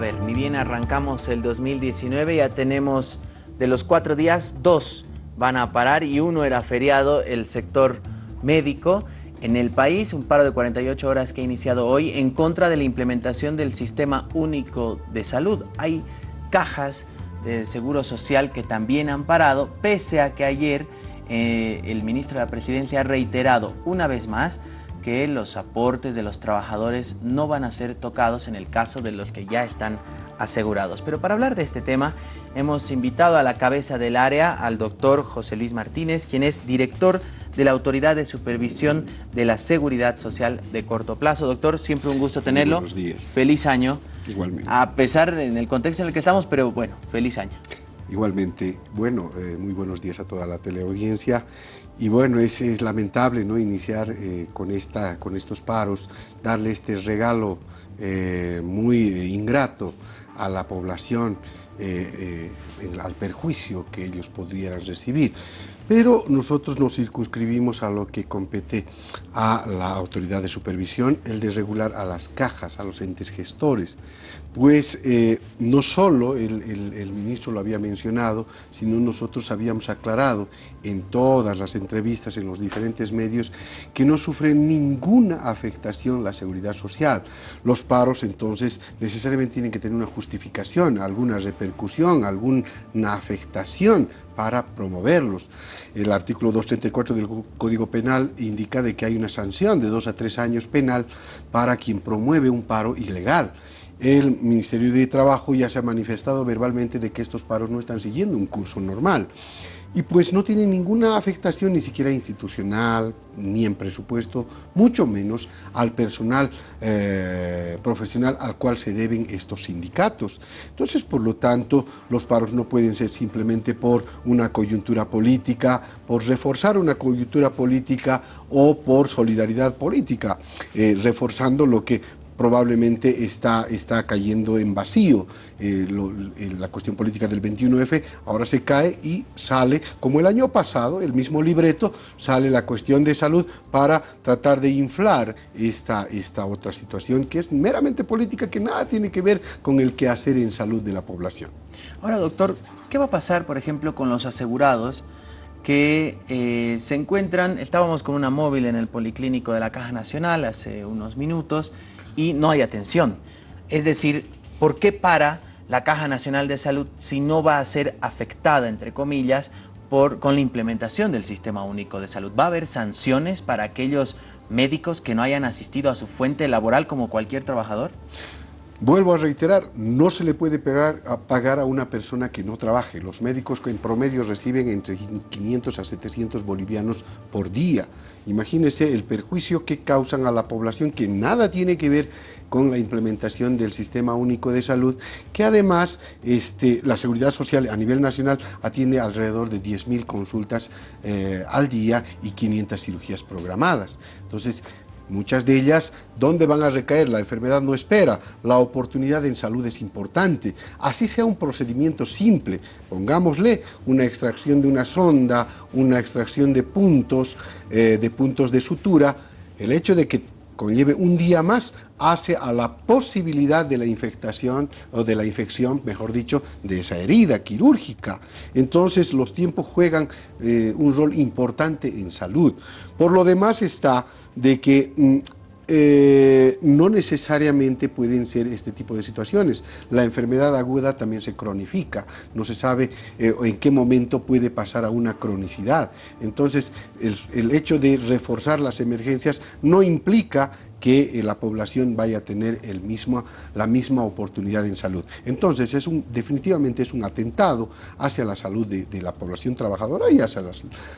ver, ni bien arrancamos el 2019, ya tenemos de los cuatro días, dos van a parar y uno era feriado, el sector médico. En el país, un paro de 48 horas que ha iniciado hoy en contra de la implementación del Sistema Único de Salud. Hay cajas de Seguro Social que también han parado, pese a que ayer eh, el ministro de la Presidencia ha reiterado una vez más que los aportes de los trabajadores no van a ser tocados en el caso de los que ya están asegurados. Pero para hablar de este tema hemos invitado a la cabeza del área al doctor José Luis Martínez, quien es director de la Autoridad de Supervisión de la Seguridad Social de corto plazo. Doctor, siempre un gusto tenerlo. Buenos días. Feliz año. Igualmente. A pesar en el contexto en el que estamos, pero bueno, feliz año. Igualmente, bueno, eh, muy buenos días a toda la teleaudiencia. Y bueno, es, lamentable ¿no? iniciar eh, con, esta, con estos paros, darle este regalo eh, muy ingrato a la población, al perjuicio que ellos podrían recibir. Pero nosotros nos circunscribimos a lo que compete a la autoridad de supervisión, el de regular a las cajas, a los entes gestores. Pues eh, no solo el, el, ministro lo había mencionado, sino nosotros habíamos aclarado en todas las entrevistas, en los diferentes medios, que no sufre ninguna afectación la seguridad social. Los paros entonces necesariamente tienen que tener una justificación, alguna repercusión, alguna afectación para promoverlos. El artículo 234 del Código Penal indica de que hay una sanción de dos a tres años penal para quien promueve un paro ilegal. El Ministerio de Trabajo ya se ha manifestado verbalmente de que estos paros no están siguiendo un curso normal y pues no tiene ninguna afectación ni siquiera institucional, ni en presupuesto, mucho menos al personal eh, profesional al cual se deben estos sindicatos. Entonces, por lo tanto, los paros no pueden ser simplemente por una coyuntura política, por reforzar una coyuntura política o por solidaridad política, eh, reforzando lo que probablemente está, está cayendo en vacío. Eh, la cuestión política del 21F ahora se cae y sale, como el año pasado, el mismo libreto, sale la cuestión de salud para tratar de inflar esta, esta otra situación que es meramente política, que nada tiene que ver con el quehacer en salud de la población. Ahora, doctor, ¿qué va a pasar, por ejemplo, con los asegurados que eh, se encuentran, estábamos con una móvil en el Policlínico de la Caja Nacional hace unos minutos, y no hay atención. Es decir, ¿por qué para la Caja Nacional de Salud si no va a ser afectada, entre comillas, por, con la implementación del Sistema Único de Salud? ¿Va a haber sanciones para aquellos médicos que no hayan asistido a su fuente laboral como cualquier trabajador? Vuelvo a reiterar, no se le puede pegar, a pagar a una persona que no trabaje. Los médicos en promedio reciben entre 500 a 700 bolivianos por día. Imagínense el perjuicio que causan a la población que nada tiene que ver con la implementación del Sistema Único de Salud, que además este, la Seguridad Social a nivel nacional atiende alrededor de 10.000 consultas eh, al día y 500 cirugías programadas. Entonces, Muchas de ellas, ¿dónde van a recaer? La enfermedad no espera, la oportunidad en salud es importante. Así sea un procedimiento simple, pongámosle una extracción de una sonda, una extracción de puntos, eh, de puntos de sutura, el hecho de que conlleve un día más hace a la posibilidad de la infectación o de la infección, mejor dicho, de esa herida quirúrgica. Entonces los tiempos juegan eh, un rol importante en salud. Por lo demás está de que mm, eh, no necesariamente pueden ser este tipo de situaciones. La enfermedad aguda también se cronifica, no se sabe eh, en qué momento puede pasar a una cronicidad. Entonces, el hecho de reforzar las emergencias no implica que eh, la población vaya a tener el la misma oportunidad en salud. Entonces, es un, definitivamente es un atentado hacia la salud de, la población trabajadora y hacia,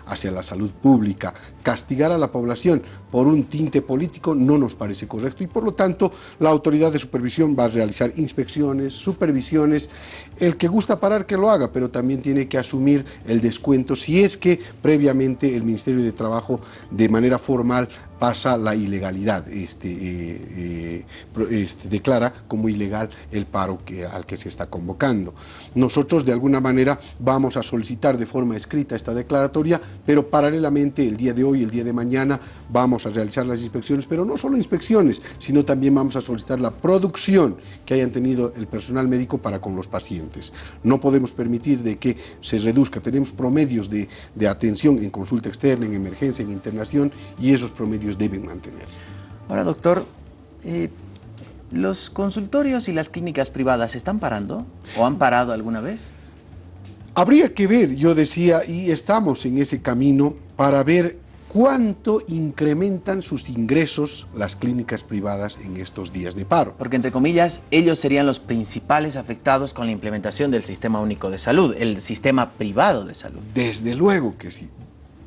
hacia la salud pública. Castigar a la población por un tinte político no nos parece correcto y por lo tanto la autoridad de supervisión va a realizar inspecciones, supervisiones, el que gusta parar que lo haga, pero también tiene que asumir el descuento si es que previamente el Ministerio de Trabajo de manera formal pasa la ilegalidad, este, eh, eh, este, declara como ilegal el paro que, al que se está convocando. Nosotros de alguna manera vamos a solicitar de forma escrita esta declaratoria, pero paralelamente el día de hoy, el día de mañana, vamos a realizar las inspecciones, pero no solo inspecciones, sino también vamos a solicitar la producción que hayan tenido el personal médico para con los pacientes. No podemos permitir de que se reduzca, tenemos promedios de, de atención en consulta externa, en emergencia, en internación, y esos promedios deben mantenerse. Ahora, doctor, eh, ¿los consultorios y las clínicas privadas están parando o han parado alguna vez? Habría que ver, yo decía, y estamos en ese camino para ver cuánto incrementan sus ingresos las clínicas privadas en estos días de paro. Porque, entre comillas, ellos serían los principales afectados con la implementación del Sistema Único de Salud, el sistema privado de salud. Desde luego que sí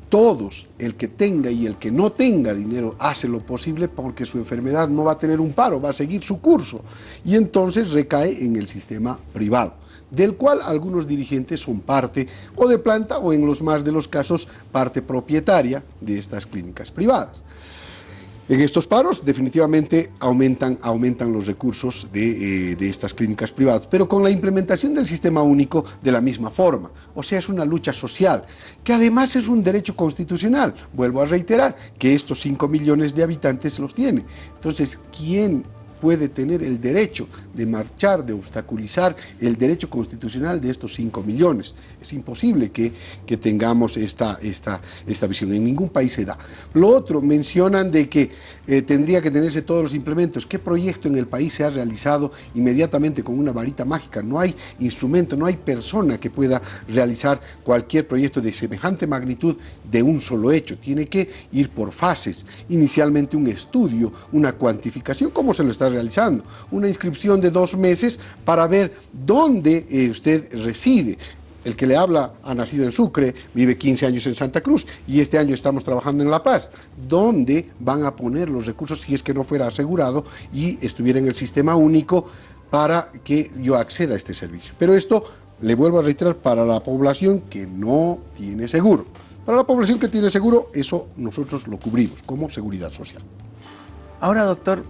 todos, el que tenga y el que no tenga dinero, hace lo posible porque su enfermedad no va a tener un paro, va a seguir su curso. Y entonces recae en el sistema privado, del cual algunos dirigentes son parte o de planta o en los más de los casos parte propietaria de estas clínicas privadas. En estos paros definitivamente aumentan, aumentan los recursos eh, de, estas clínicas privadas, pero con la implementación del sistema único de la misma forma. O sea, es una lucha social, que además es un derecho constitucional. Vuelvo a reiterar que estos 5 millones de habitantes los tiene. Entonces, ¿quién puede tener el derecho de marchar, de obstaculizar el derecho constitucional de estos 5 millones. Es imposible que, que tengamos esta, esta, esta visión, en ningún país se da. Lo otro, mencionan de que eh, tendría que tenerse todos los implementos. ¿Qué proyecto en el país se ha realizado inmediatamente con una varita mágica? No hay instrumento, no hay persona que pueda realizar cualquier proyecto de semejante magnitud de un solo hecho. Tiene que ir por fases. Inicialmente un estudio, una cuantificación, ¿cómo se lo está realizando, una inscripción de dos meses para ver dónde eh, usted reside. El que le habla ha nacido en Sucre, vive 15 años en Santa Cruz y este año estamos trabajando en La Paz. ¿Dónde van a poner los recursos si es que no fuera asegurado y estuviera en el sistema único para que yo acceda a este servicio? Pero esto, le vuelvo a reiterar, para la población que no tiene seguro. Para la población que tiene seguro, eso nosotros lo cubrimos como seguridad social. Ahora, doctor,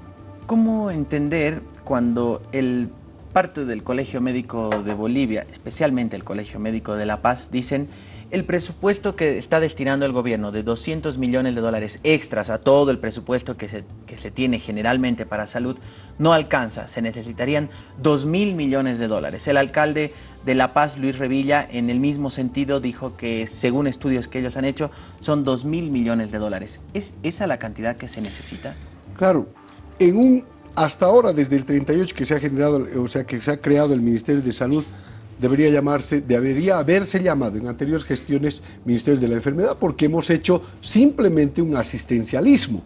¿Cómo entender cuando el parte del Colegio Médico de Bolivia, especialmente el Colegio Médico de La Paz, dicen el presupuesto que está destinando el gobierno de 200 millones de dólares extras a todo el presupuesto que se, que se tiene generalmente para salud no alcanza, se necesitarían 2 mil millones de dólares. El alcalde de La Paz, Luis Revilla, en el mismo sentido dijo que según estudios que ellos han hecho son 2 mil millones de dólares. ¿Es esa la cantidad que se necesita? Claro, en un, hasta ahora, desde el 38 que se ha generado, o sea, que se ha creado el Ministerio de Salud, debería llamarse, debería haberse llamado en anteriores gestiones Ministerio de la Enfermedad, porque hemos hecho simplemente un asistencialismo.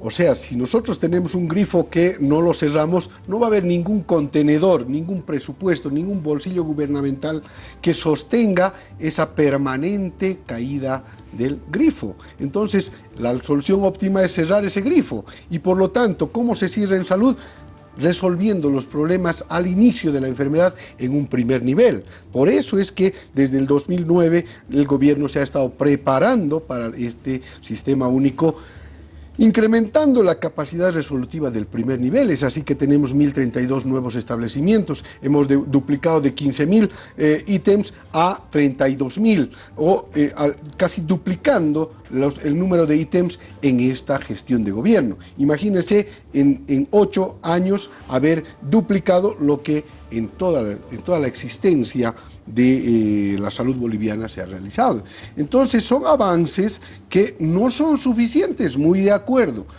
O sea, si nosotros tenemos un grifo que no lo cerramos, no va a haber ningún contenedor, ningún presupuesto, ningún bolsillo gubernamental que sostenga esa permanente caída del grifo. Entonces, la solución óptima es cerrar ese grifo. Y por lo tanto, ¿cómo se cierra en salud? Resolviendo los problemas al inicio de la enfermedad en un primer nivel. Por eso es que desde el 2009 el gobierno se ha estado preparando para este sistema único incrementando la capacidad resolutiva del primer nivel. Es así que tenemos 1.032 nuevos establecimientos. Hemos duplicado de 15.000 eh, ítems a 32.000, o eh, casi duplicando el número de ítems en esta gestión de gobierno. Imagínense en, en ocho años haber duplicado lo que en toda, en toda la existencia de eh, la salud boliviana se ha realizado. Entonces son avances que no son suficientes, muy de acuerdo.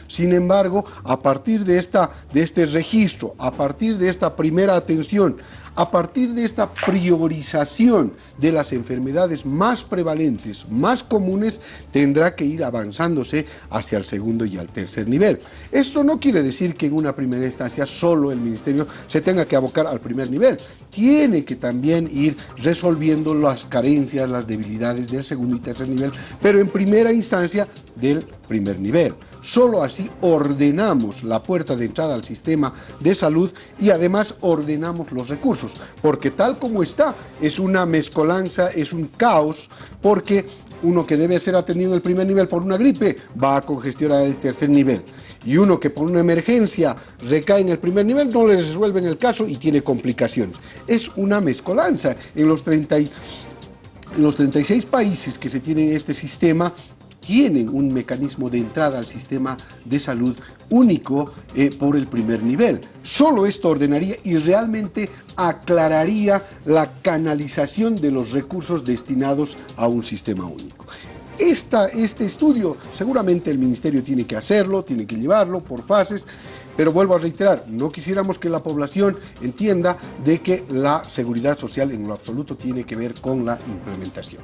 Sin embargo, a partir de, esta, de este registro, a partir de esta primera atención, a partir de esta priorización de las enfermedades más prevalentes, más comunes, tendrá que ir avanzándose hacia el segundo y al tercer nivel. Esto no quiere decir que en una primera instancia solo el Ministerio se tenga que abocar al primer nivel. Tiene que también ir resolviendo las carencias, las debilidades del segundo y tercer nivel, pero en primera instancia del primer nivel. Solo así ordenamos la puerta de entrada al sistema de salud y además ordenamos los recursos, porque tal como está es una mezcolanza, es un caos, porque uno que debe ser atendido en el primer nivel por una gripe va a congestionar el tercer nivel y uno que por una emergencia recae en el primer nivel no le resuelven el caso y tiene complicaciones. Es una mezcolanza. En los, 30 en los 36 países que se tiene este sistema, tienen un mecanismo de entrada al sistema de salud único eh, por el primer nivel. Solo esto ordenaría y realmente aclararía la canalización de los recursos destinados a un sistema único. Esta, este estudio seguramente el Ministerio tiene que hacerlo, tiene que llevarlo por fases, pero vuelvo a reiterar, no quisiéramos que la población entienda de que la seguridad social en lo absoluto tiene que ver con la implementación.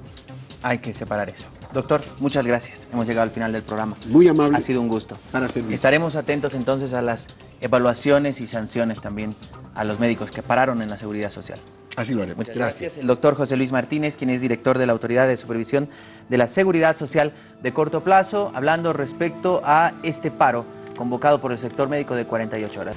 Hay que separar eso. Doctor, muchas gracias. Hemos llegado al final del programa. Muy amable. Ha sido un gusto. Para servir. Estaremos atentos entonces a las evaluaciones y sanciones también a los médicos que pararon en la seguridad social. Así lo haremos. Muchas gracias. El doctor José Luis Martínez, quien es director de la Autoridad de Supervisión de la Seguridad Social de corto plazo, hablando respecto a este paro convocado por el sector médico de 48 horas.